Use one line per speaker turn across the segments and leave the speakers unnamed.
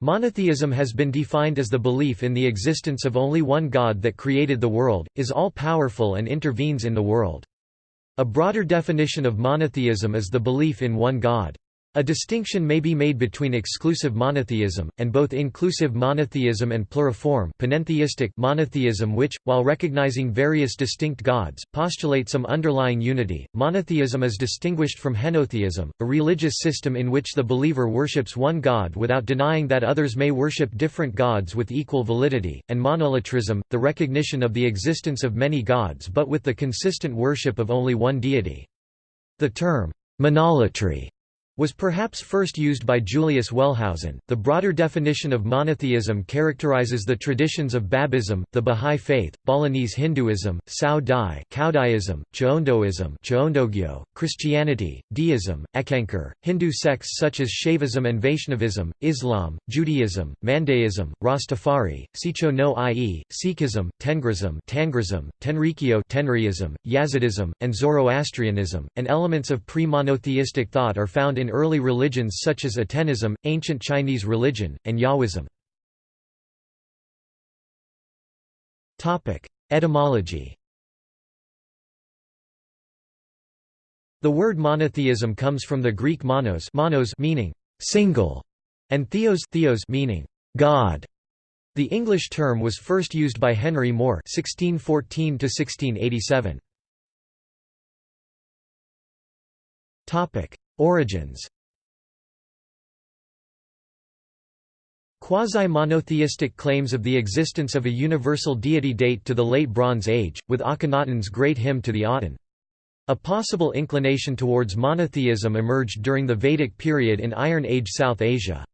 Monotheism has been defined as the belief in the existence of only one God that created the world, is all-powerful and intervenes in the world. A broader definition of monotheism is the belief in one God. A distinction may be made between exclusive monotheism, and both inclusive monotheism and pluriform panentheistic monotheism which, while recognizing various distinct gods, postulate some underlying unity. Monotheism is distinguished from henotheism, a religious system in which the believer worships one god without denying that others may worship different gods with equal validity, and monolatrism, the recognition of the existence of many gods but with the consistent worship of only one deity. The term, monolatry was perhaps first used by Julius Wellhausen. The broader definition of monotheism characterizes the traditions of Babism, the Bahá'í Faith, Balinese Hinduism, Cao Dai, Caodaism, Cheondoism, Cheondogyo, Christianity, Deism, Eckankar, Hindu sects such as Shaivism and Vaishnavism, Islam, Judaism, Mandaism, Rastafari, Sicho no ie, Sikhism, Tengrism, Tangrism, Tenrikyo, Tenriism, Yazidism, and Zoroastrianism, and elements of pre-monotheistic thought are found in early religions such as Atenism, ancient Chinese religion, and Yahwism. Etymology The word monotheism comes from the Greek monos, monos meaning single, and theos, theos meaning God. The English term was first used by Henry More (1614–1687). Topic: Origins Quasi-monotheistic claims of the existence of a universal deity date to the Late Bronze Age, with Akhenaten's Great Hymn to the Aten. A possible inclination towards monotheism emerged during the Vedic period in Iron Age South Asia.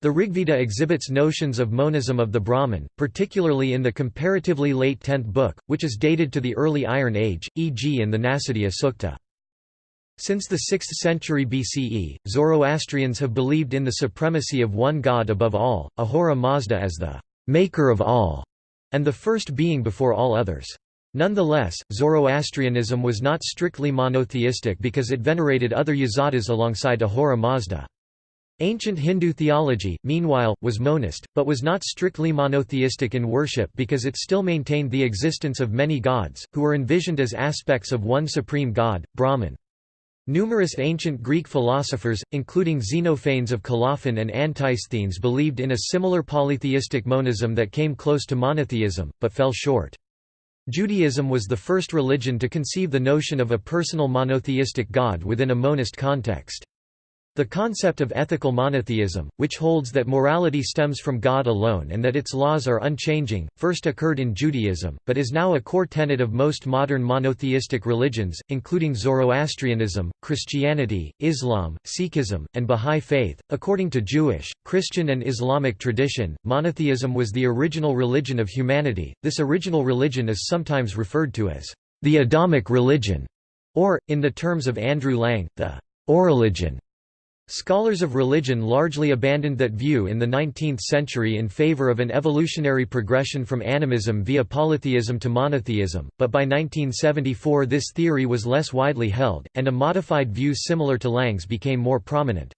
The Rigveda exhibits notions of monism of the Brahman, particularly in the comparatively late 10th book, which is dated to the early Iron Age, e.g. in the Nasadiya Sukta. Since the 6th century BCE, Zoroastrians have believed in the supremacy of one god above all, Ahura Mazda as the «maker of all» and the first being before all others. Nonetheless, Zoroastrianism was not strictly monotheistic because it venerated other yazatas alongside Ahura Mazda. Ancient Hindu theology, meanwhile, was monist, but was not strictly monotheistic in worship because it still maintained the existence of many gods, who were envisioned as aspects of one supreme god, Brahman. Numerous ancient Greek philosophers, including Xenophanes of Colophon and Antisthenes believed in a similar polytheistic monism that came close to monotheism, but fell short. Judaism was the first religion to conceive the notion of a personal monotheistic God within a monist context. The concept of ethical monotheism, which holds that morality stems from God alone and that its laws are unchanging, first occurred in Judaism, but is now a core tenet of most modern monotheistic religions, including Zoroastrianism, Christianity, Islam, Sikhism, and Bahá'í Faith. According to Jewish, Christian, and Islamic tradition, monotheism was the original religion of humanity. This original religion is sometimes referred to as the Adamic religion, or, in the terms of Andrew Lang, the Urreligion. Scholars of religion largely abandoned that view in the 19th century in favor of an evolutionary progression from animism via polytheism to monotheism, but by 1974 this theory was less widely held, and a modified view similar to Lang's became more prominent.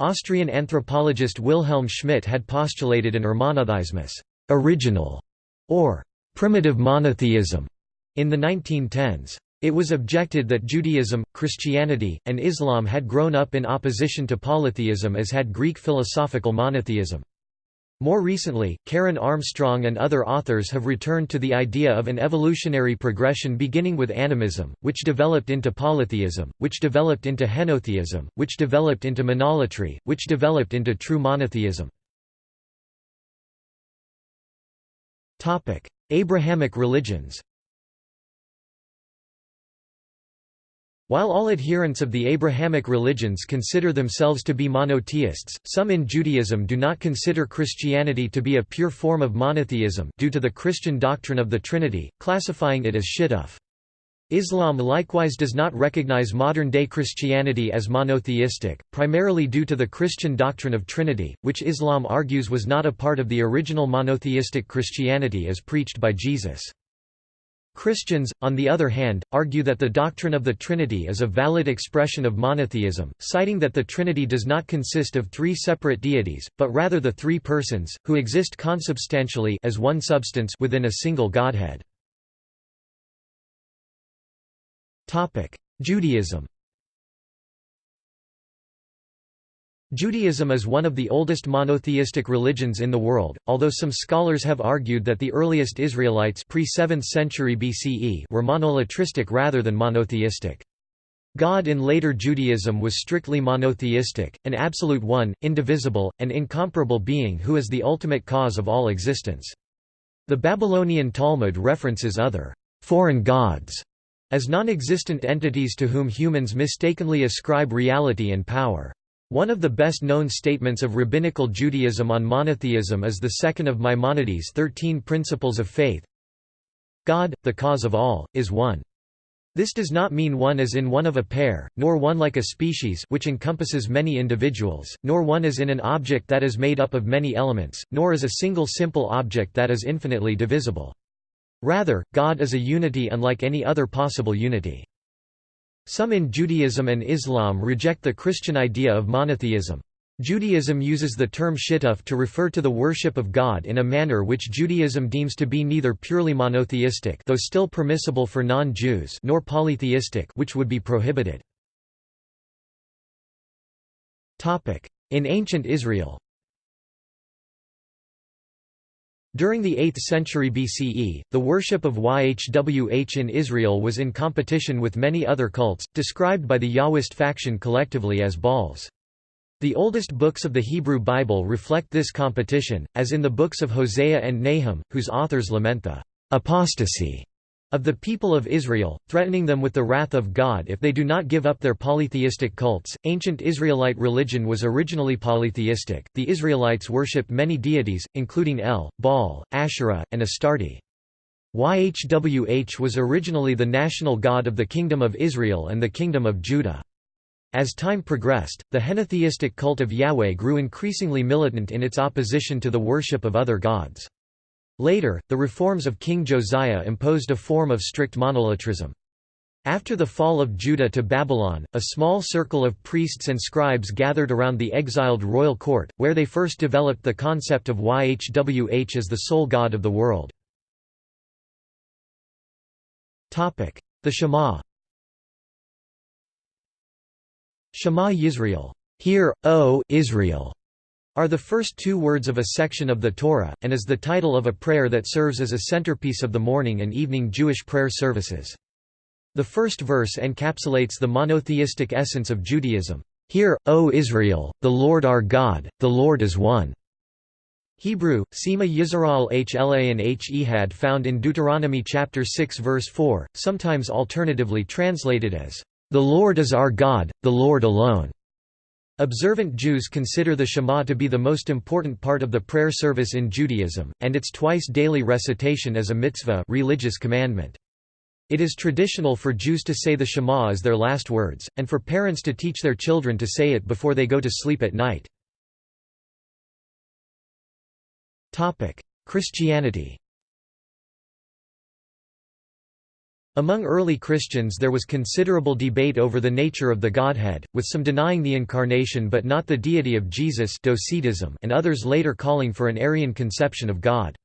Austrian anthropologist Wilhelm Schmidt had postulated an Urmonotheismus original", or primitive monotheism, in the 1910s. It was objected that Judaism, Christianity, and Islam had grown up in opposition to polytheism as had Greek philosophical monotheism. More recently, Karen Armstrong and other authors have returned to the idea of an evolutionary progression beginning with animism, which developed into polytheism, which developed into henotheism, which developed into monolatry, which developed into true monotheism. Abrahamic religions While all adherents of the Abrahamic religions consider themselves to be monotheists, some in Judaism do not consider Christianity to be a pure form of monotheism due to the Christian doctrine of the Trinity, classifying it as shittuf. Islam likewise does not recognize modern-day Christianity as monotheistic, primarily due to the Christian doctrine of Trinity, which Islam argues was not a part of the original monotheistic Christianity as preached by Jesus. Christians, on the other hand, argue that the doctrine of the Trinity is a valid expression of monotheism, citing that the Trinity does not consist of three separate deities, but rather the three persons, who exist consubstantially as one substance within a single Godhead. Judaism Judaism is one of the oldest monotheistic religions in the world, although some scholars have argued that the earliest Israelites pre-7th century BCE were monolatristic rather than monotheistic. God in later Judaism was strictly monotheistic, an absolute one, indivisible, and incomparable being who is the ultimate cause of all existence. The Babylonian Talmud references other foreign gods as non-existent entities to whom humans mistakenly ascribe reality and power. One of the best-known statements of rabbinical Judaism on monotheism is the second of Maimonides' Thirteen Principles of Faith God, the cause of all, is one. This does not mean one as in one of a pair, nor one like a species which encompasses many individuals, nor one as in an object that is made up of many elements, nor as a single simple object that is infinitely divisible. Rather, God is a unity unlike any other possible unity. Some in Judaism and Islam reject the Christian idea of monotheism. Judaism uses the term shittuf to refer to the worship of God in a manner which Judaism deems to be neither purely monotheistic though still permissible for non-Jews nor polytheistic which would be prohibited. In ancient Israel During the 8th century BCE, the worship of YHWH in Israel was in competition with many other cults, described by the Yahwist faction collectively as Baals. The oldest books of the Hebrew Bible reflect this competition, as in the books of Hosea and Nahum, whose authors lament the apostasy of the people of Israel, threatening them with the wrath of God if they do not give up their polytheistic cults. Ancient Israelite religion was originally polytheistic. The Israelites worshipped many deities, including El, Baal, Asherah, and Astarte. YHWH was originally the national god of the Kingdom of Israel and the Kingdom of Judah. As time progressed, the henotheistic cult of Yahweh grew increasingly militant in its opposition to the worship of other gods. Later, the reforms of King Josiah imposed a form of strict monolatrism. After the fall of Judah to Babylon, a small circle of priests and scribes gathered around the exiled royal court, where they first developed the concept of YHWH as the sole god of the world. The Shema Shema Yisrael, Hear, O Israel, are the first two words of a section of the Torah, and is the title of a prayer that serves as a centerpiece of the morning and evening Jewish prayer services. The first verse encapsulates the monotheistic essence of Judaism. Hear, O Israel, the Lord our God, the Lord is one. Hebrew, Sema Yisrael Hla and H Ehad found in Deuteronomy chapter 6 verse 4, sometimes alternatively translated as, "...the Lord is our God, the Lord alone." Observant Jews consider the Shema to be the most important part of the prayer service in Judaism, and its twice-daily recitation as a mitzvah religious commandment. It is traditional for Jews to say the Shema as their last words, and for parents to teach their children to say it before they go to sleep at night. Christianity Among early Christians there was considerable debate over the nature of the Godhead, with some denying the Incarnation but not the deity of Jesus Docetism and others later calling for an Arian conception of God.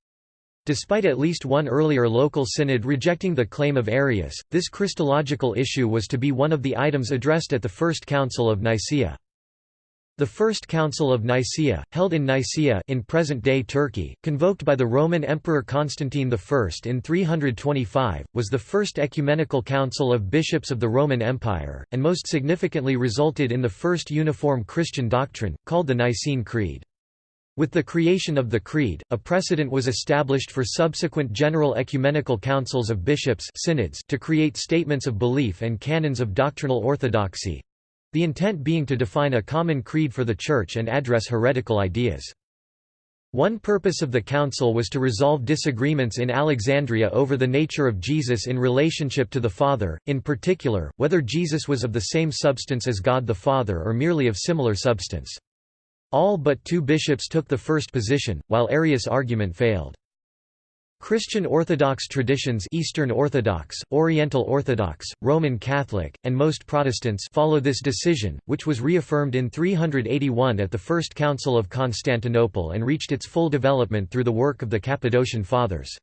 Despite at least one earlier local synod rejecting the claim of Arius, this Christological issue was to be one of the items addressed at the First Council of Nicaea. The First Council of Nicaea, held in Nicaea in present-day Turkey, convoked by the Roman Emperor Constantine I in 325, was the first ecumenical council of bishops of the Roman Empire, and most significantly resulted in the first uniform Christian doctrine, called the Nicene Creed. With the creation of the Creed, a precedent was established for subsequent general ecumenical councils of bishops synods to create statements of belief and canons of doctrinal orthodoxy, the intent being to define a common creed for the Church and address heretical ideas. One purpose of the council was to resolve disagreements in Alexandria over the nature of Jesus in relationship to the Father, in particular, whether Jesus was of the same substance as God the Father or merely of similar substance. All but two bishops took the first position, while Arius' argument failed. Christian Orthodox traditions Eastern Orthodox, Oriental Orthodox, Roman Catholic, and most Protestants follow this decision, which was reaffirmed in 381 at the First Council of Constantinople and reached its full development through the work of the Cappadocian Fathers.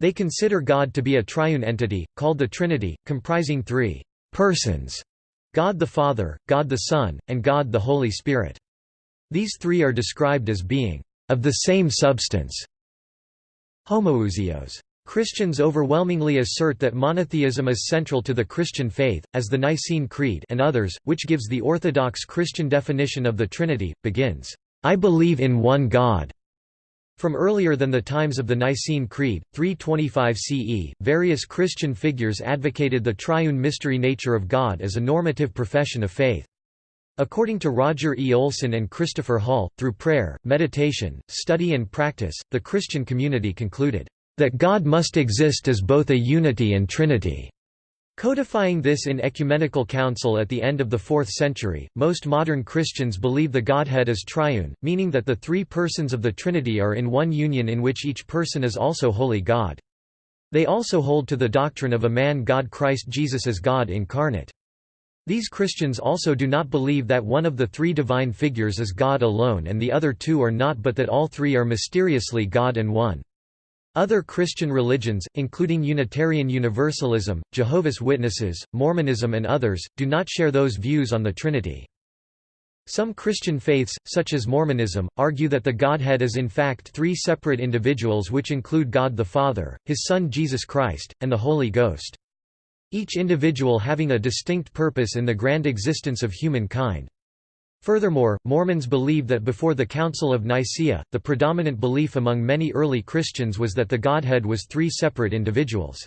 They consider God to be a triune entity, called the Trinity, comprising three persons God the Father, God the Son, and God the Holy Spirit. These three are described as being of the same substance Homoousios. Christians overwhelmingly assert that monotheism is central to the Christian faith, as the Nicene Creed and others, which gives the Orthodox Christian definition of the Trinity, begins, "'I believe in one God' From earlier than the times of the Nicene Creed, 325 CE, various Christian figures advocated the triune mystery nature of God as a normative profession of faith. According to Roger E. Olson and Christopher Hall, through prayer, meditation, study and practice, the Christian community concluded, "...that God must exist as both a unity and trinity." Codifying this in ecumenical council at the end of the 4th century, most modern Christians believe the Godhead is triune, meaning that the three persons of the Trinity are in one union in which each person is also wholly God. They also hold to the doctrine of a man God Christ Jesus as God incarnate. These Christians also do not believe that one of the three divine figures is God alone and the other two are not but that all three are mysteriously God and one. Other Christian religions, including Unitarian Universalism, Jehovah's Witnesses, Mormonism and others, do not share those views on the Trinity. Some Christian faiths, such as Mormonism, argue that the Godhead is in fact three separate individuals which include God the Father, His Son Jesus Christ, and the Holy Ghost each individual having a distinct purpose in the grand existence of humankind. Furthermore, Mormons believe that before the Council of Nicaea, the predominant belief among many early Christians was that the Godhead was three separate individuals.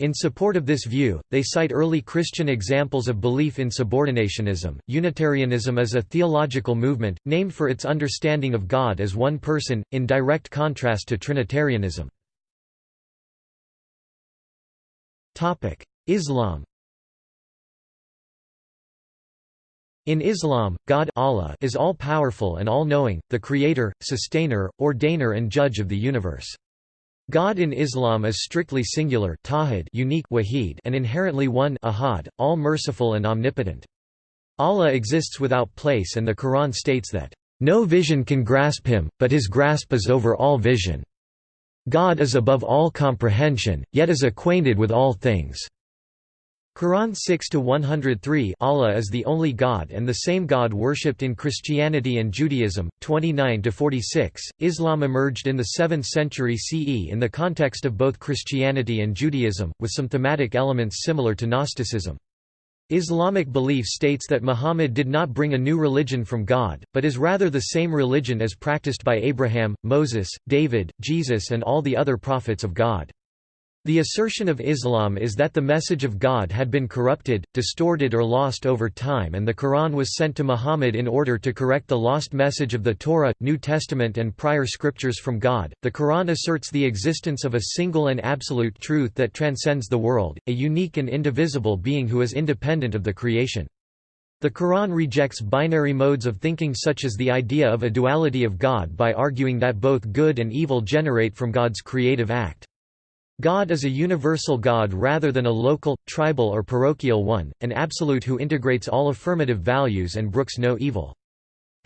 In support of this view, they cite early Christian examples of belief in subordinationism. Unitarianism is a theological movement, named for its understanding of God as one person, in direct contrast to Trinitarianism. Islam In Islam, God Allah is all-powerful and all-knowing, the creator, sustainer, ordainer and judge of the universe. God in Islam is strictly singular tawhid unique wahid and inherently one ahad, all-merciful and omnipotent. Allah exists without place and the Quran states that, "...no vision can grasp him, but his grasp is over all vision. God is above all comprehension, yet is acquainted with all things." Quran 6-103 Allah is the only God and the same God worshipped in Christianity and Judaism, 29-46. Islam emerged in the 7th century CE in the context of both Christianity and Judaism, with some thematic elements similar to Gnosticism. Islamic belief states that Muhammad did not bring a new religion from God, but is rather the same religion as practiced by Abraham, Moses, David, Jesus and all the other prophets of God. The assertion of Islam is that the message of God had been corrupted, distorted or lost over time and the Quran was sent to Muhammad in order to correct the lost message of the Torah, New Testament and prior scriptures from God. The Quran asserts the existence of a single and absolute truth that transcends the world, a unique and indivisible being who is independent of the creation. The Quran rejects binary modes of thinking such as the idea of a duality of God by arguing that both good and evil generate from God's creative act. God is a universal God rather than a local, tribal or parochial one, an absolute who integrates all affirmative values and brooks no evil.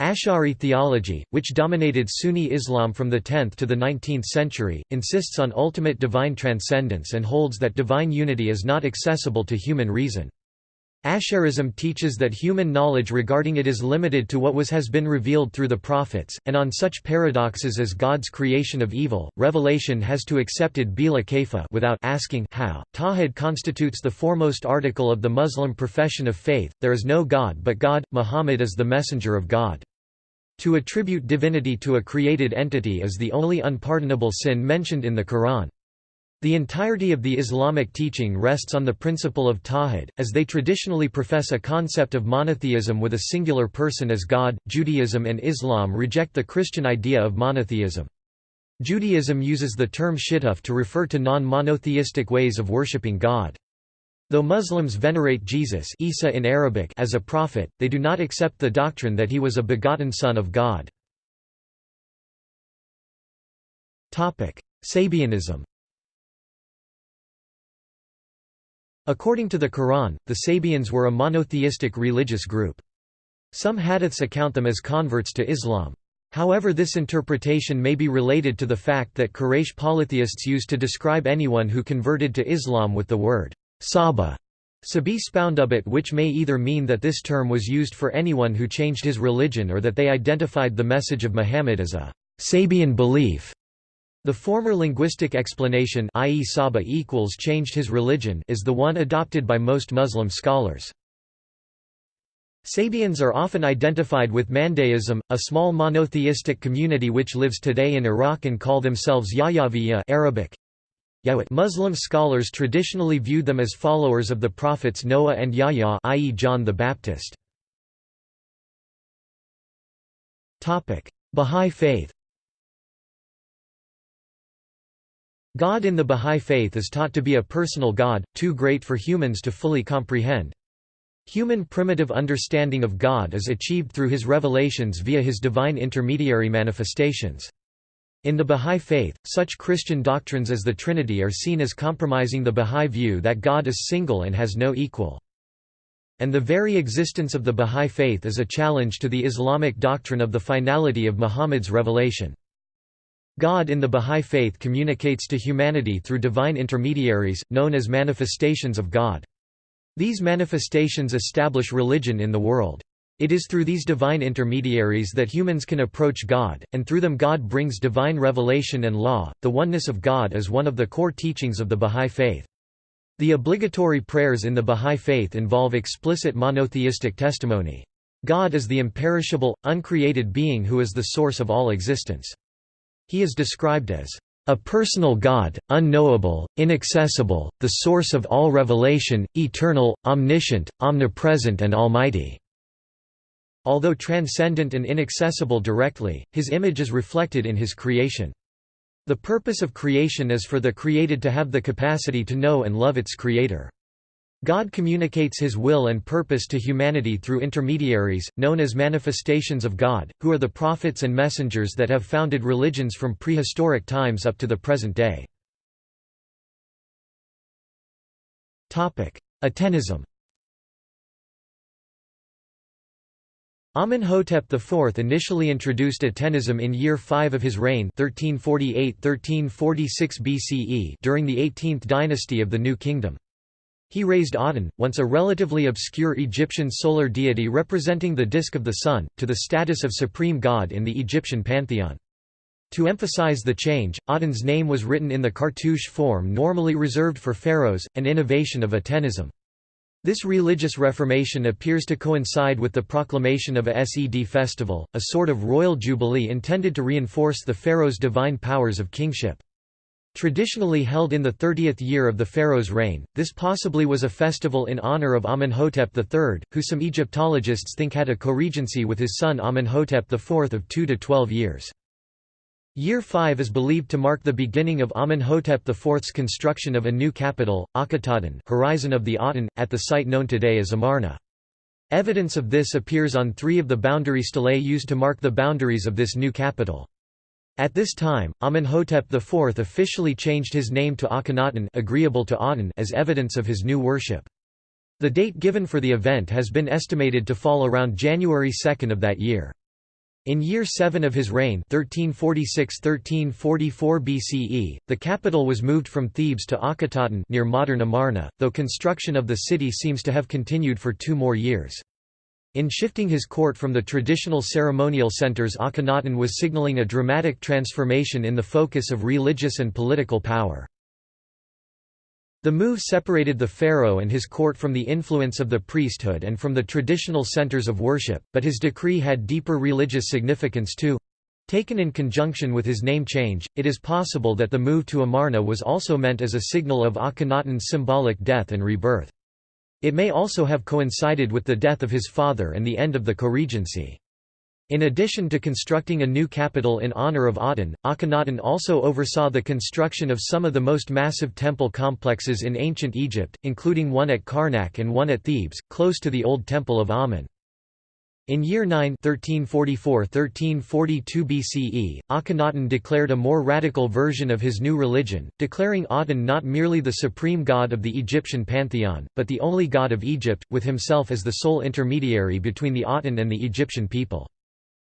Ash'ari theology, which dominated Sunni Islam from the 10th to the 19th century, insists on ultimate divine transcendence and holds that divine unity is not accessible to human reason. Asharism teaches that human knowledge regarding it is limited to what was has been revealed through the prophets, and on such paradoxes as God's creation of evil, revelation has to accepted bila kaifa without asking how. Tawhid constitutes the foremost article of the Muslim profession of faith, there is no God but God, Muhammad is the messenger of God. To attribute divinity to a created entity is the only unpardonable sin mentioned in the Quran. The entirety of the Islamic teaching rests on the principle of tawhid, as they traditionally profess a concept of monotheism with a singular person as God. Judaism and Islam reject the Christian idea of monotheism. Judaism uses the term shittuf to refer to non-monotheistic ways of worshipping God. Though Muslims venerate Jesus Isa in Arabic as a prophet, they do not accept the doctrine that he was a begotten son of God. Sabianism According to the Quran, the Sabians were a monotheistic religious group. Some hadiths account them as converts to Islam. However this interpretation may be related to the fact that Quraysh polytheists used to describe anyone who converted to Islam with the word Saba, Sabi spoundubit which may either mean that this term was used for anyone who changed his religion or that they identified the message of Muhammad as a Sabian belief. The former linguistic explanation i.e. Saba equals changed his religion is the one adopted by most Muslim scholars. Sabians are often identified with Mandaism, a small monotheistic community which lives today in Iraq and call themselves Yahyaviya Arabic. Muslim scholars traditionally viewed them as followers of the prophets Noah and Yahya i.e. John the Baptist. Bahá'í Faith God in the Bahá'í Faith is taught to be a personal God, too great for humans to fully comprehend. Human primitive understanding of God is achieved through his revelations via his divine intermediary manifestations. In the Bahá'í Faith, such Christian doctrines as the Trinity are seen as compromising the Bahá'í view that God is single and has no equal. And the very existence of the Bahá'í Faith is a challenge to the Islamic doctrine of the finality of Muhammad's revelation. God in the Bahá'í Faith communicates to humanity through divine intermediaries, known as manifestations of God. These manifestations establish religion in the world. It is through these divine intermediaries that humans can approach God, and through them God brings divine revelation and law. The oneness of God is one of the core teachings of the Bahá'í Faith. The obligatory prayers in the Bahá'í Faith involve explicit monotheistic testimony. God is the imperishable, uncreated being who is the source of all existence. He is described as a personal God, unknowable, inaccessible, the source of all revelation, eternal, omniscient, omnipresent and almighty." Although transcendent and inaccessible directly, his image is reflected in his creation. The purpose of creation is for the created to have the capacity to know and love its creator. God communicates his will and purpose to humanity through intermediaries, known as manifestations of God, who are the prophets and messengers that have founded religions from prehistoric times up to the present day. Atenism Amenhotep IV initially introduced Atenism in year 5 of his reign 1348–1346 BCE during the 18th dynasty of the New Kingdom. He raised Aten, once a relatively obscure Egyptian solar deity representing the disk of the sun, to the status of supreme god in the Egyptian pantheon. To emphasize the change, Aten's name was written in the cartouche form normally reserved for pharaohs, an innovation of Atenism. This religious reformation appears to coincide with the proclamation of a Sed festival, a sort of royal jubilee intended to reinforce the pharaoh's divine powers of kingship. Traditionally held in the 30th year of the pharaoh's reign, this possibly was a festival in honor of Amenhotep III, who some Egyptologists think had a co-regency with his son Amenhotep IV of 2 to 12 years. Year 5 is believed to mark the beginning of Amenhotep IV's construction of a new capital, Akhetaten horizon of the Aten, at the site known today as Amarna. Evidence of this appears on three of the boundary stelae used to mark the boundaries of this new capital. At this time, Amenhotep IV officially changed his name to Akhenaten agreeable to Aten as evidence of his new worship. The date given for the event has been estimated to fall around January 2 of that year. In year 7 of his reign 1346–1344 BCE, the capital was moved from Thebes to Akhetaten near modern Amarna, though construction of the city seems to have continued for two more years. In shifting his court from the traditional ceremonial centers Akhenaten was signaling a dramatic transformation in the focus of religious and political power. The move separated the pharaoh and his court from the influence of the priesthood and from the traditional centers of worship, but his decree had deeper religious significance too. Taken in conjunction with his name change, it is possible that the move to Amarna was also meant as a signal of Akhenaten's symbolic death and rebirth. It may also have coincided with the death of his father and the end of the co-regency. In addition to constructing a new capital in honor of Aten, Akhenaten also oversaw the construction of some of the most massive temple complexes in ancient Egypt, including one at Karnak and one at Thebes, close to the old Temple of Amun. In year 9 1344–1342 BCE, Akhenaten declared a more radical version of his new religion, declaring Aten not merely the supreme god of the Egyptian pantheon, but the only god of Egypt, with himself as the sole intermediary between the Aten and the Egyptian people.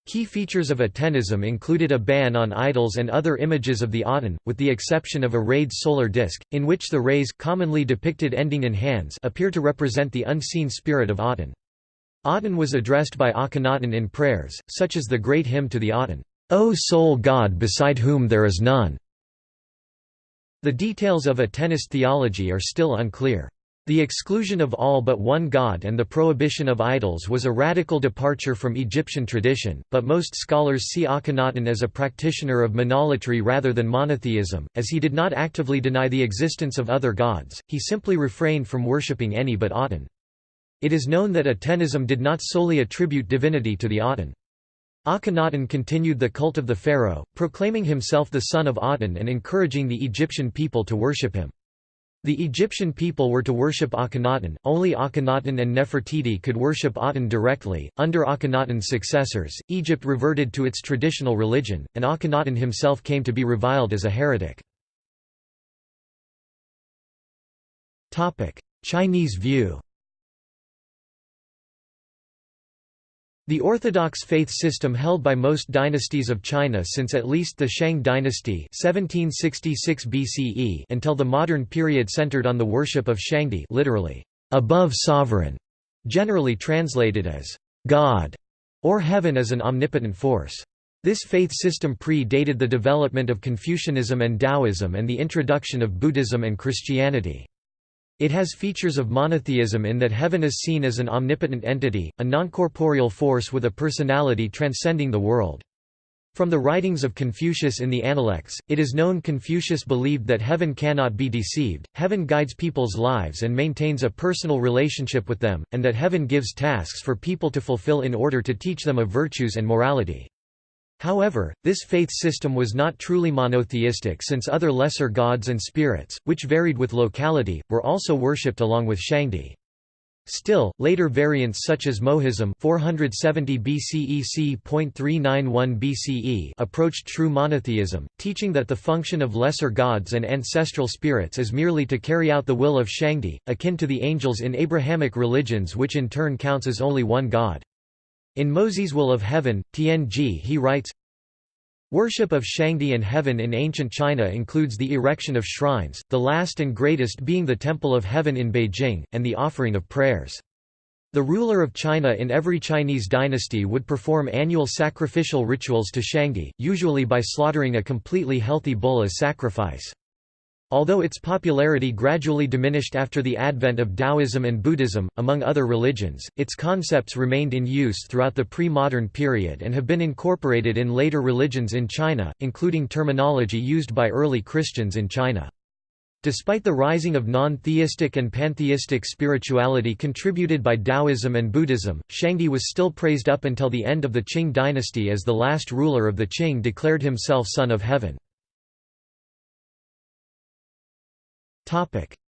Key features of Atenism included a ban on idols and other images of the Aten, with the exception of a rayed solar disk, in which the rays commonly depicted ending in hands appear to represent the unseen spirit of Aten. Aten was addressed by Akhenaten in prayers, such as the great hymn to the Aten, O sole God beside whom there is none. The details of Atenist theology are still unclear. The exclusion of all but one god and the prohibition of idols was a radical departure from Egyptian tradition, but most scholars see Akhenaten as a practitioner of monolatry rather than monotheism, as he did not actively deny the existence of other gods, he simply refrained from worshipping any but Aten. It is known that Atenism did not solely attribute divinity to the Aten. Akhenaten continued the cult of the pharaoh, proclaiming himself the son of Aten and encouraging the Egyptian people to worship him. The Egyptian people were to worship Akhenaten, only Akhenaten and Nefertiti could worship Aten directly. Under Akhenaten's successors, Egypt reverted to its traditional religion, and Akhenaten himself came to be reviled as a heretic. Chinese view The orthodox faith system held by most dynasties of China since at least the Shang dynasty 1766 BCE until the modern period centered on the worship of Shangdi literally, above sovereign, generally translated as God or heaven as an omnipotent force. This faith system pre-dated the development of Confucianism and Taoism and the introduction of Buddhism and Christianity. It has features of monotheism in that heaven is seen as an omnipotent entity, a non-corporeal force with a personality transcending the world. From the writings of Confucius in the Analects, it is known Confucius believed that heaven cannot be deceived, heaven guides people's lives and maintains a personal relationship with them, and that heaven gives tasks for people to fulfill in order to teach them of virtues and morality. However, this faith system was not truly monotheistic since other lesser gods and spirits, which varied with locality, were also worshipped along with Shangdi. Still, later variants such as Mohism 470 BCE c.391 BCE approached true monotheism, teaching that the function of lesser gods and ancestral spirits is merely to carry out the will of Shangdi, akin to the angels in Abrahamic religions which in turn counts as only one god. In Mozi's Will of Heaven, Tianji he writes, Worship of Shangdi and heaven in ancient China includes the erection of shrines, the last and greatest being the Temple of Heaven in Beijing, and the offering of prayers. The ruler of China in every Chinese dynasty would perform annual sacrificial rituals to Shangdi, usually by slaughtering a completely healthy bull as sacrifice. Although its popularity gradually diminished after the advent of Taoism and Buddhism, among other religions, its concepts remained in use throughout the pre-modern period and have been incorporated in later religions in China, including terminology used by early Christians in China. Despite the rising of non-theistic and pantheistic spirituality contributed by Taoism and Buddhism, Shangdi was still praised up until the end of the Qing dynasty as the last ruler of the Qing declared himself son of heaven.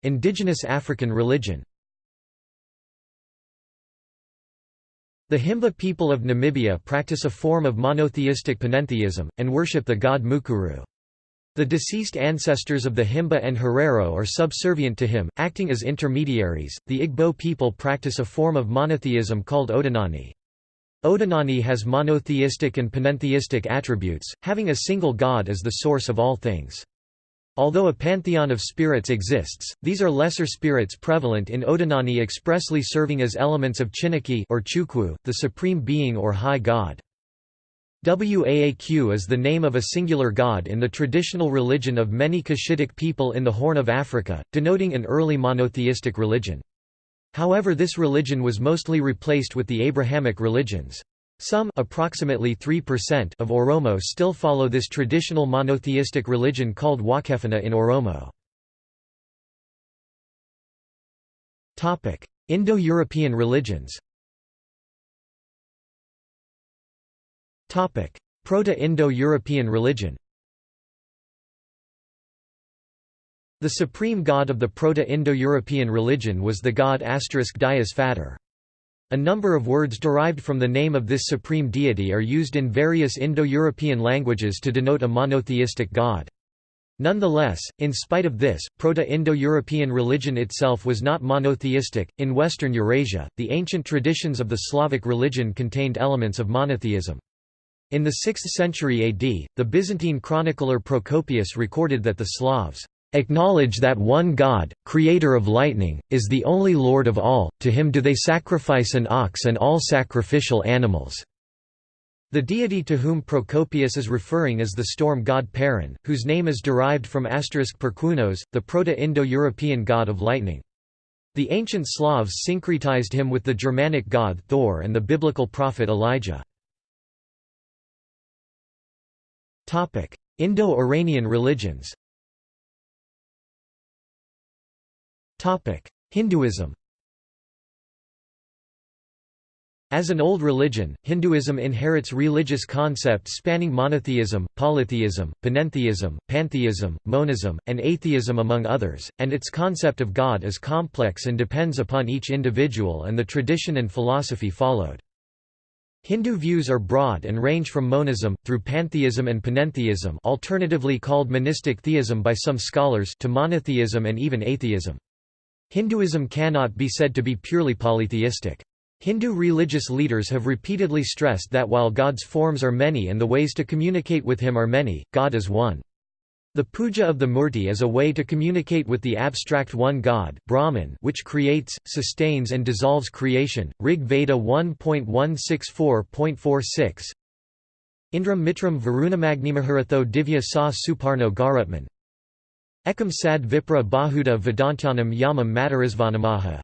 Indigenous African religion The Himba people of Namibia practice a form of monotheistic panentheism, and worship the god Mukuru. The deceased ancestors of the Himba and Herero are subservient to him, acting as intermediaries. The Igbo people practice a form of monotheism called Odinani. Odinani has monotheistic and panentheistic attributes, having a single god as the source of all things. Although a pantheon of spirits exists, these are lesser spirits prevalent in Odinani expressly serving as elements of Chineke or Chukwu, the supreme being or high god. Waaq is the name of a singular god in the traditional religion of many Cushitic people in the Horn of Africa, denoting an early monotheistic religion. However this religion was mostly replaced with the Abrahamic religions. Some approximately 3% of Oromo still follow this traditional monotheistic religion called Waaqeffanna in Oromo. Indo-European religions Proto-Indo-European religion The supreme god of the Proto-Indo-European religion was the god Dies Fater. A number of words derived from the name of this supreme deity are used in various Indo-European languages to denote a monotheistic god. Nonetheless, in spite of this, Proto-Indo-European religion itself was not monotheistic. In Western Eurasia, the ancient traditions of the Slavic religion contained elements of monotheism. In the 6th century AD, the Byzantine chronicler Procopius recorded that the Slavs acknowledge that one God, creator of lightning, is the only Lord of all, to him do they sacrifice an ox and all sacrificial animals." The deity to whom Procopius is referring is the storm god Perun, whose name is derived from asterisk Perkunos, the Proto-Indo-European god of lightning. The ancient Slavs syncretized him with the Germanic god Thor and the biblical prophet Elijah. Indo-Iranian religions Hinduism As an old religion, Hinduism inherits religious concepts spanning monotheism, polytheism, panentheism, pantheism, monism, and atheism among others, and its concept of God is complex and depends upon each individual and the tradition and philosophy followed. Hindu views are broad and range from monism, through pantheism and panentheism alternatively called monistic theism by some scholars to monotheism and even atheism. Hinduism cannot be said to be purely polytheistic. Hindu religious leaders have repeatedly stressed that while God's forms are many and the ways to communicate with him are many, God is one. The puja of the murti is a way to communicate with the abstract one God Brahman which creates, sustains and dissolves creation. Rig Veda 1.164.46 Indram Mitram Varunamagnimahharatho Divya Sa Suparno Garutman Ekam sad vipra bahuda vedantanam yamam matarisvanamaha.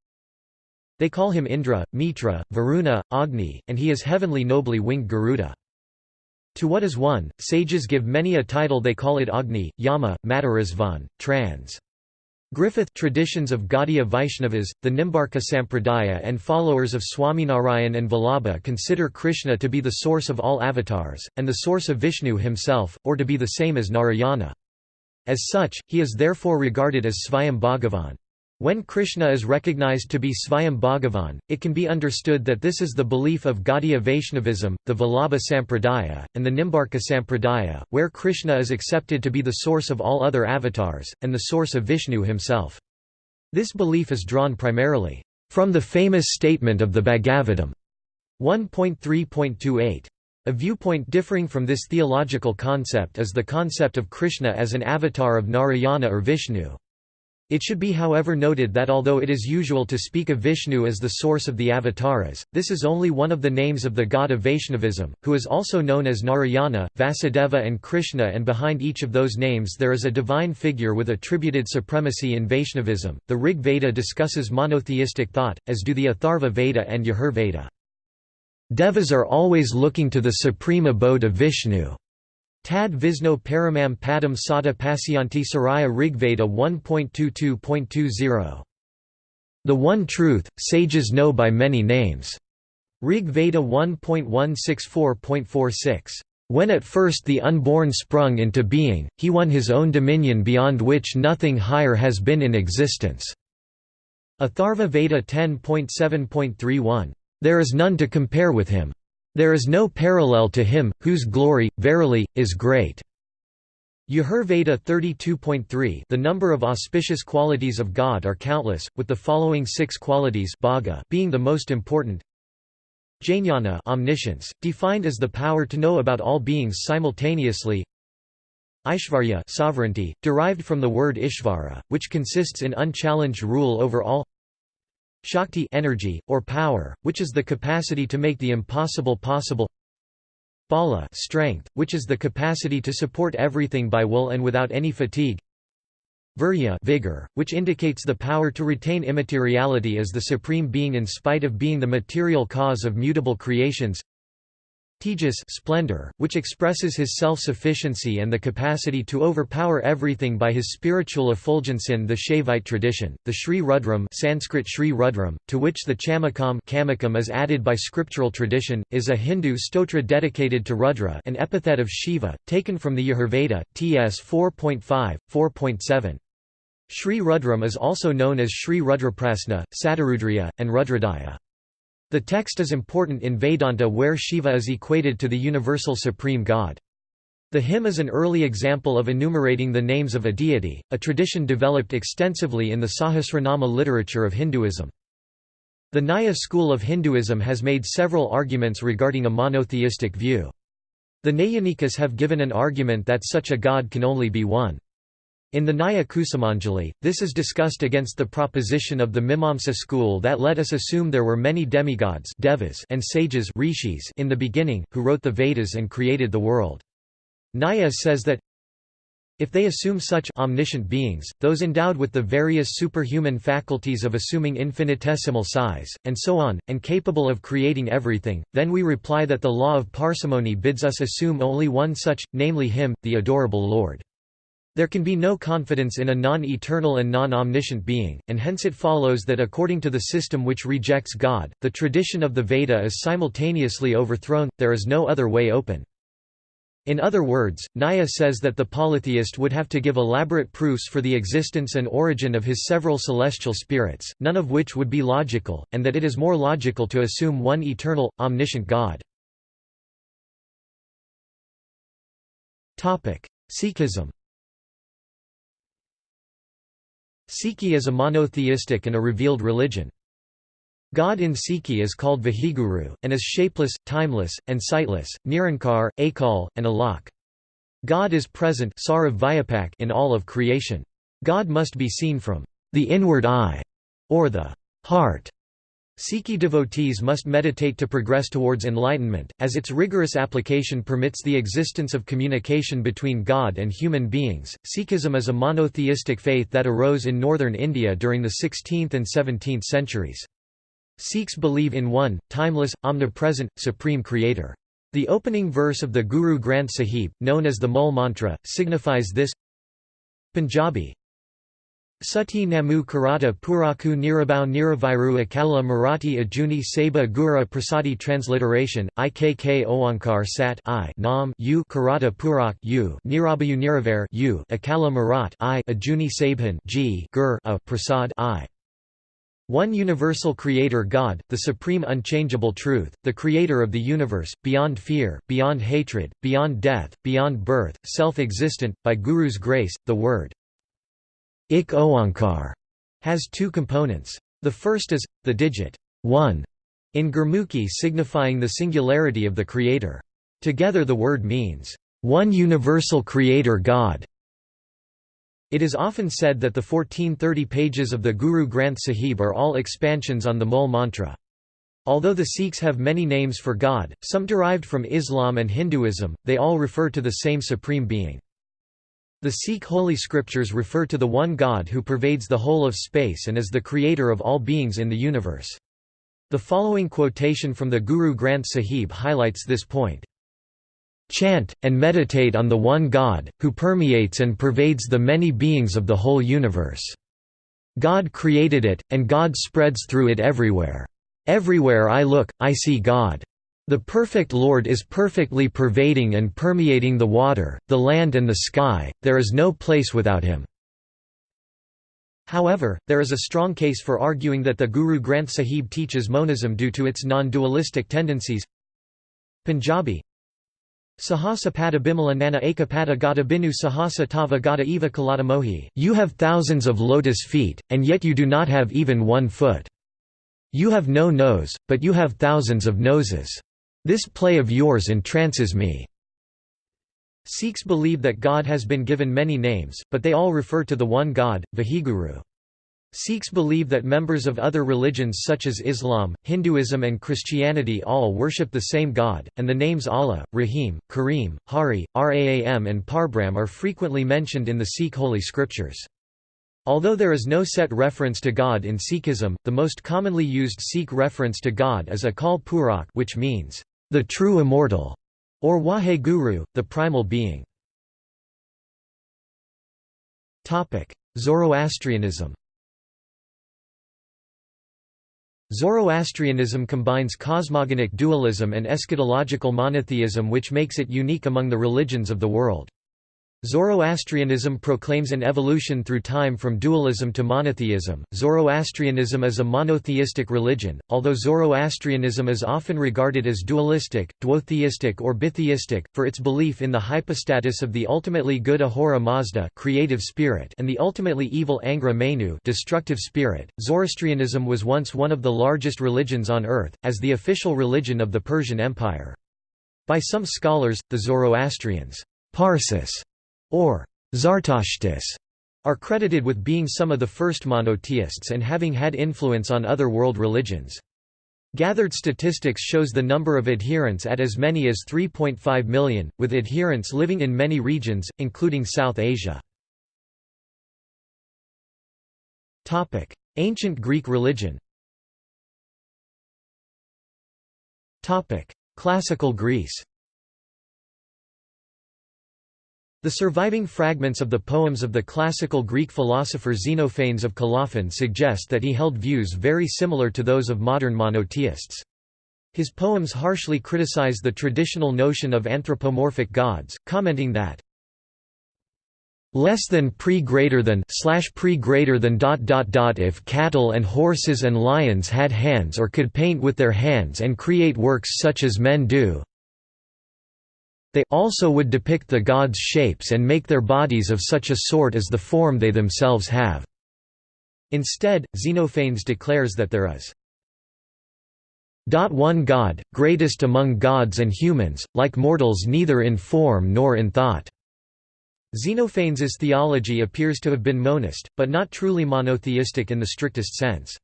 They call him Indra, Mitra, Varuna, Agni, and he is heavenly nobly winged Garuda. To what is one, sages give many a title they call it Agni, Yama, Matarisvan, trans. Griffith traditions of Gaudiya Vaishnavas, the Nimbarka Sampradaya and followers of Swaminarayan and Vallabha consider Krishna to be the source of all avatars, and the source of Vishnu himself, or to be the same as Narayana. As such, he is therefore regarded as Svayam Bhagavan. When Krishna is recognized to be Svayam Bhagavan, it can be understood that this is the belief of Gaudiya Vaishnavism, the Vallabha Sampradaya, and the Nimbarka Sampradaya, where Krishna is accepted to be the source of all other avatars, and the source of Vishnu himself. This belief is drawn primarily from the famous statement of the Bhagavatam 1.3.28. A viewpoint differing from this theological concept is the concept of Krishna as an avatar of Narayana or Vishnu. It should be however noted that although it is usual to speak of Vishnu as the source of the avatars, this is only one of the names of the god of Vaishnavism, who is also known as Narayana, Vasudeva and Krishna and behind each of those names there is a divine figure with attributed supremacy in Vaishnavism. The Rig Veda discusses monotheistic thought, as do the Atharva Veda and Yajur Veda. Devas are always looking to the supreme abode of Vishnu. Tad Visno Paramam Padam Sada Pasyanti Saraya Rigveda 1.22.20. The One Truth, sages know by many names. Rig Veda 1.164.46. When at first the unborn sprung into being, he won his own dominion beyond which nothing higher has been in existence. Atharva Veda 10.7.31. There is none to compare with him. There is no parallel to him, whose glory, verily, is great. Yajurveda 32.3 The number of auspicious qualities of God are countless, with the following six qualities being the most important. Jnana omniscience, defined as the power to know about all beings simultaneously. Aishvarya sovereignty, derived from the word Ishvara, which consists in unchallenged rule over all Shakti energy, or power, which is the capacity to make the impossible possible. Bala strength, which is the capacity to support everything by will and without any fatigue. Virya vigor, which indicates the power to retain immateriality as the supreme being in spite of being the material cause of mutable creations Tejas splendor, which expresses his self-sufficiency and the capacity to overpower everything by his spiritual effulgence in the Shaivite tradition. The Sri Rudram Sanskrit Sri Rudram, to which the Chamakam Kamikam is added by scriptural tradition, is a Hindu stotra dedicated to Rudra an epithet of Shiva, taken from the Yajurveda, Ts 4.5, 4.7. Sri Rudram is also known as Sri Rudraprasna, Satarudriya, and Rudradhyaya. The text is important in Vedanta where Shiva is equated to the universal supreme god. The hymn is an early example of enumerating the names of a deity, a tradition developed extensively in the Sahasranama literature of Hinduism. The Nyaya school of Hinduism has made several arguments regarding a monotheistic view. The Nayanikas have given an argument that such a god can only be one. In the Nyaya Kusumanjali, this is discussed against the proposition of the Mimamsa school that let us assume there were many demigods devas and sages rishis in the beginning, who wrote the Vedas and created the world. Nyaya says that if they assume such omniscient beings, those endowed with the various superhuman faculties of assuming infinitesimal size, and so on, and capable of creating everything, then we reply that the law of parsimony bids us assume only one such, namely him, the adorable Lord. There can be no confidence in a non-eternal and non-omniscient being, and hence it follows that according to the system which rejects God, the tradition of the Veda is simultaneously overthrown, there is no other way open. In other words, Nyaya says that the polytheist would have to give elaborate proofs for the existence and origin of his several celestial spirits, none of which would be logical, and that it is more logical to assume one eternal, omniscient God. Sikhism Sikhi is a monotheistic and a revealed religion. God in Sikhi is called Vaheguru, and is shapeless, timeless, and sightless, Nirankar, Akal, and Alak. God is present in all of creation. God must be seen from the inward eye, or the heart. Sikhi devotees must meditate to progress towards enlightenment, as its rigorous application permits the existence of communication between God and human beings. Sikhism is a monotheistic faith that arose in northern India during the 16th and 17th centuries. Sikhs believe in one, timeless, omnipresent, supreme creator. The opening verse of the Guru Granth Sahib, known as the Mul Mantra, signifies this Punjabi Sati Namu Karata Puraku Nirabau Niraviru Akala Marathi Ajuni Saba Gura Prasadi Transliteration, Ikk Oankar Sat I Nam U Karata Purak U Nirabayu Niraver U Akala Marat I Ajuni Sabhan G Gur A Prasad I. One universal creator God, the supreme unchangeable truth, the creator of the universe, beyond fear, beyond hatred, beyond death, beyond birth, self-existent, by Guru's grace, the word Ik Oankar has two components. The first is, the digit 1 in Gurmukhi signifying the singularity of the creator. Together the word means, one universal creator God. It is often said that the 1430 pages of the Guru Granth Sahib are all expansions on the Mul mantra. Although the Sikhs have many names for God, some derived from Islam and Hinduism, they all refer to the same supreme being. The Sikh holy scriptures refer to the one God who pervades the whole of space and is the creator of all beings in the universe. The following quotation from the Guru Granth Sahib highlights this point. Chant, and meditate on the one God, who permeates and pervades the many beings of the whole universe. God created it, and God spreads through it everywhere. Everywhere I look, I see God. The perfect Lord is perfectly pervading and permeating the water, the land and the sky, there is no place without him. However, there is a strong case for arguing that the Guru Granth Sahib teaches monism due to its non-dualistic tendencies. Punjabi Sahasa pada bimala nana ekapada gata binu sahasa tava gata eva kalata mohi You have thousands of lotus feet, and yet you do not have even one foot. You have no nose, but you have thousands of noses. This play of yours entrances me. Sikhs believe that God has been given many names, but they all refer to the one God, Vaheguru. Sikhs believe that members of other religions such as Islam, Hinduism and Christianity all worship the same God, and the names Allah, Rahim, Kareem, Hari, Raam and Parbrahm are frequently mentioned in the Sikh holy scriptures. Although there is no set reference to God in Sikhism, the most commonly used Sikh reference to God is Akal Purakh which means, the true immortal, or Wahe Guru, the primal being. Zoroastrianism Zoroastrianism combines cosmogonic dualism and eschatological monotheism which makes it unique among the religions of the world. Zoroastrianism proclaims an evolution through time from dualism to monotheism. Zoroastrianism is a monotheistic religion, although Zoroastrianism is often regarded as dualistic, duotheistic, or bitheistic, for its belief in the hypostasis of the ultimately good Ahura Mazda creative spirit and the ultimately evil Angra Mainyu destructive spirit. Zoroastrianism was once one of the largest religions on earth, as the official religion of the Persian Empire. By some scholars, the Zoroastrians Parsis or Zartashtis are credited with being some of the first monotheists and having had influence on other world religions. Gathered statistics shows the number of adherents at as many as 3.5 million, with adherents living in many regions, including South Asia. Ancient Greek religion Classical Greece The surviving fragments of the poems of the classical Greek philosopher Xenophanes of Colophon suggest that he held views very similar to those of modern monotheists. His poems harshly criticize the traditional notion of anthropomorphic gods, commenting that less than pre greater than slash pre greater than dot dot dot if cattle and horses and lions had hands or could paint with their hands and create works such as men do they also would depict the gods' shapes and make their bodies of such a sort as the form they themselves have. Instead, Xenophanes declares that there is one God, greatest among gods and humans, like mortals neither in form nor in thought." Xenophanes' theology appears to have been monist, but not truly monotheistic in the strictest sense.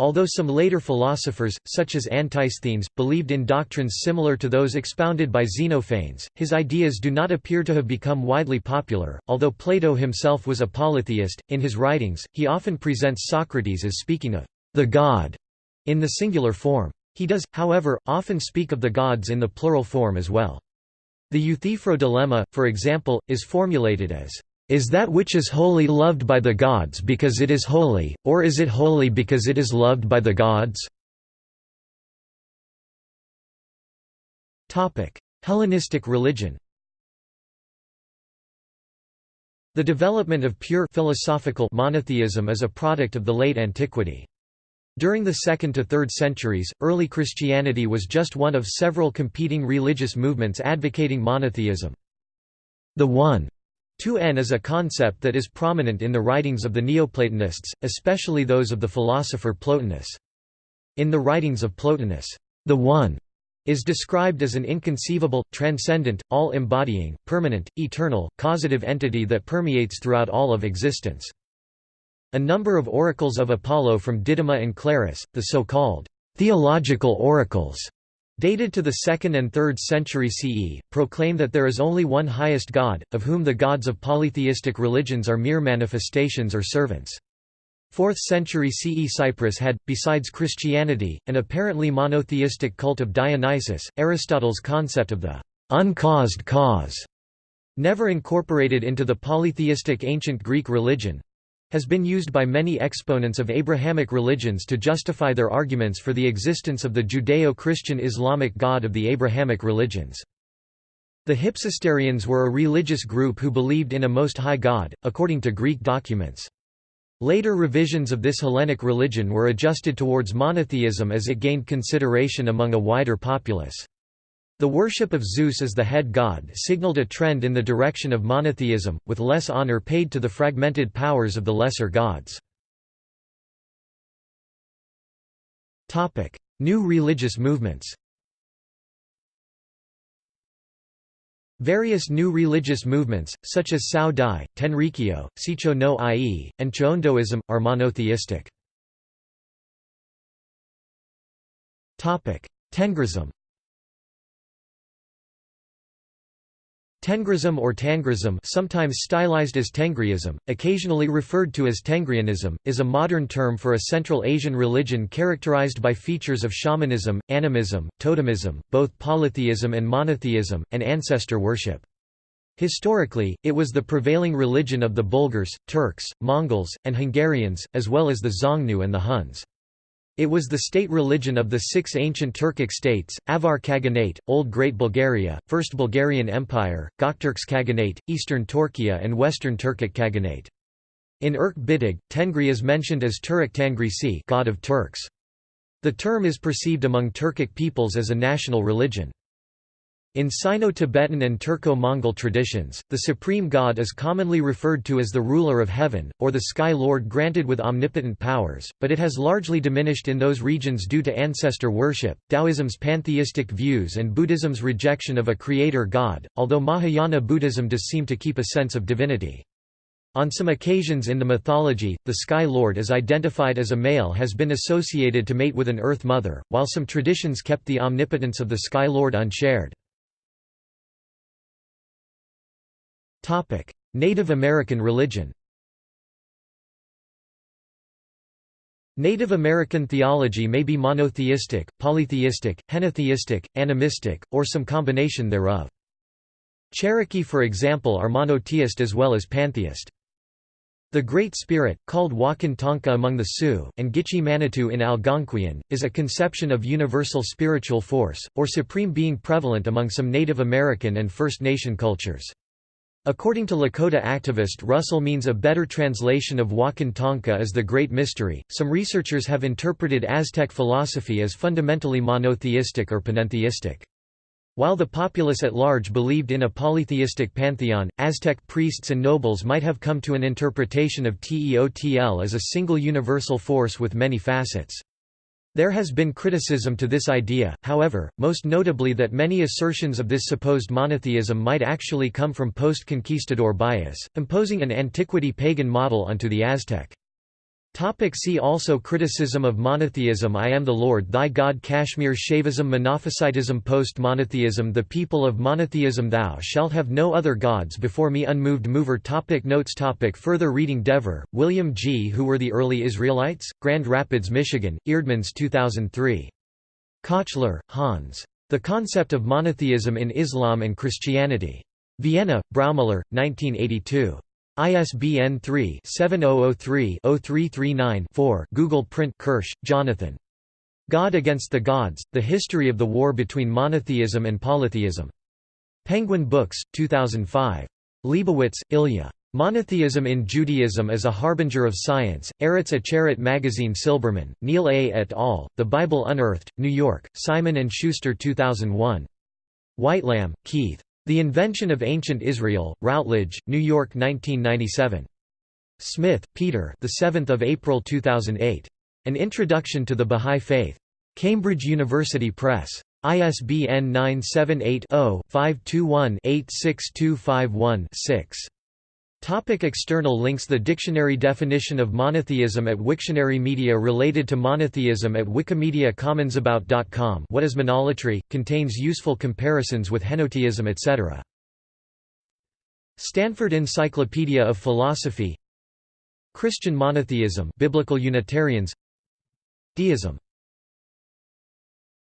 Although some later philosophers, such as Antisthenes, believed in doctrines similar to those expounded by Xenophanes, his ideas do not appear to have become widely popular. Although Plato himself was a polytheist, in his writings, he often presents Socrates as speaking of the god in the singular form. He does, however, often speak of the gods in the plural form as well. The Euthyphro dilemma, for example, is formulated as is that which is holy loved by the gods because it is holy, or is it holy because it is loved by the gods? Hellenistic religion The development of pure philosophical monotheism is a product of the late antiquity. During the 2nd to 3rd centuries, early Christianity was just one of several competing religious movements advocating monotheism. The One 2n is a concept that is prominent in the writings of the Neoplatonists, especially those of the philosopher Plotinus. In the writings of Plotinus, the One is described as an inconceivable, transcendent, all-embodying, permanent, eternal, causative entity that permeates throughout all of existence. A number of oracles of Apollo from Didyma and Claros, the so-called theological oracles, dated to the 2nd and 3rd century CE, proclaim that there is only one highest God, of whom the gods of polytheistic religions are mere manifestations or servants. 4th century CE Cyprus had, besides Christianity, an apparently monotheistic cult of Dionysus. Aristotle's concept of the uncaused cause, never incorporated into the polytheistic ancient Greek religion, has been used by many exponents of Abrahamic religions to justify their arguments for the existence of the Judeo-Christian Islamic God of the Abrahamic religions. The Hypsisterians were a religious group who believed in a Most High God, according to Greek documents. Later revisions of this Hellenic religion were adjusted towards monotheism as it gained consideration among a wider populace. The worship of Zeus as the head god signaled a trend in the direction of monotheism, with less honor paid to the fragmented powers of the lesser gods. New religious movements Various new religious movements, such as Cao Dai, Tenrikyo, Seicho-no-Ie, and Cheondoism, are monotheistic. Tengrism Tengrism or Tangrism sometimes stylized as Tengriism, occasionally referred to as Tengrianism, is a modern term for a Central Asian religion characterized by features of shamanism, animism, totemism, both polytheism and monotheism, and ancestor worship. Historically, it was the prevailing religion of the Bulgars, Turks, Mongols, and Hungarians, as well as the Xiongnu and the Huns. It was the state religion of the six ancient Turkic states, Avar Khaganate, Old Great Bulgaria, First Bulgarian Empire, Gokturks Khaganate, Eastern Turkia and Western Turkic Khaganate. In Bidig, Tengri is mentioned as Turek Tangrisi God of Turks. The term is perceived among Turkic peoples as a national religion. In Sino-Tibetan and Turco-Mongol traditions, the supreme god is commonly referred to as the ruler of heaven, or the sky lord granted with omnipotent powers, but it has largely diminished in those regions due to ancestor worship, Taoism's pantheistic views and Buddhism's rejection of a creator god, although Mahayana Buddhism does seem to keep a sense of divinity. On some occasions in the mythology, the Sky Lord is identified as a male has been associated to mate with an Earth Mother, while some traditions kept the omnipotence of the Sky Lord unshared. Native American religion Native American theology may be monotheistic, polytheistic, henotheistic, animistic, or some combination thereof. Cherokee for example are monotheist as well as pantheist. The Great Spirit, called Wakan Tanka among the Sioux, and Gitche Manitou in Algonquian, is a conception of universal spiritual force, or supreme being prevalent among some Native American and First Nation cultures. According to Lakota activist Russell Means a better translation of Wakan Tanka is the Great Mystery. Some researchers have interpreted Aztec philosophy as fundamentally monotheistic or panentheistic. While the populace at large believed in a polytheistic pantheon, Aztec priests and nobles might have come to an interpretation of Teotl as a single universal force with many facets. There has been criticism to this idea, however, most notably that many assertions of this supposed monotheism might actually come from post-conquistador bias, imposing an antiquity pagan model onto the Aztec. Topic see also Criticism of monotheism I am the Lord thy God Kashmir Shaivism Monophysitism Post-monotheism The people of monotheism Thou shalt have no other gods before me Unmoved mover topic Notes topic Further reading Dever, William G. Who were the early Israelites? Grand Rapids, Michigan, Eerdmans 2003. Kochler, Hans. The Concept of Monotheism in Islam and Christianity. Vienna, Braumüller, 1982. ISBN 3-7003-0339-4 Google Print Kirsch, Jonathan. God Against the Gods, The History of the War Between Monotheism and Polytheism. Penguin Books, 2005. Leibowitz, Ilya. Monotheism in Judaism as a Harbinger of Science, Eretz Acheret Magazine Silberman, Neil A. et al., The Bible Unearthed, New York, Simon & Schuster 2001. Whitelam, Keith. The Invention of Ancient Israel, Routledge, New York 1997. Smith, Peter the 7th of April 2008. An Introduction to the Bahá'í Faith. Cambridge University Press. ISBN 978 Topic external links The dictionary definition of monotheism at Wiktionary Media related to monotheism at Wikimedia Commons about.com What is monolatry, contains useful comparisons with henotheism etc. Stanford Encyclopedia of Philosophy. Christian monotheism Biblical Unitarians. Deism